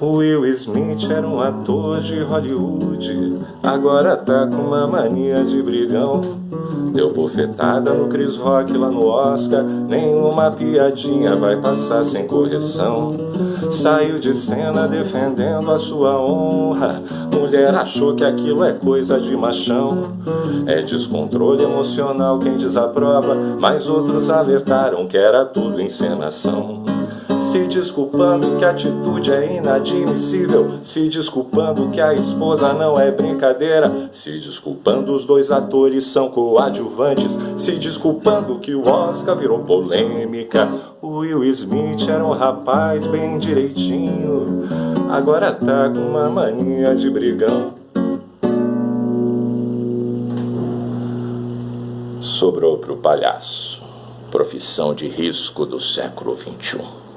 Will Smith era um ator de Hollywood, agora tá com uma mania de brigão. Deu bofetada no Chris Rock lá no Oscar, nenhuma piadinha vai passar sem correção. Saiu de cena defendendo a sua honra, mulher achou que aquilo é coisa de machão. É descontrole emocional quem desaprova, mas outros alertaram que era tudo encenação. Se desculpando que a atitude é inadmissível. Se desculpando que a esposa não é brincadeira. Se desculpando os dois atores são coadjuvantes. Se desculpando que o Oscar virou polêmica. O Will Smith era um rapaz bem direitinho. Agora tá com uma mania de brigão. Sobrou pro palhaço. Profissão de risco do século XXI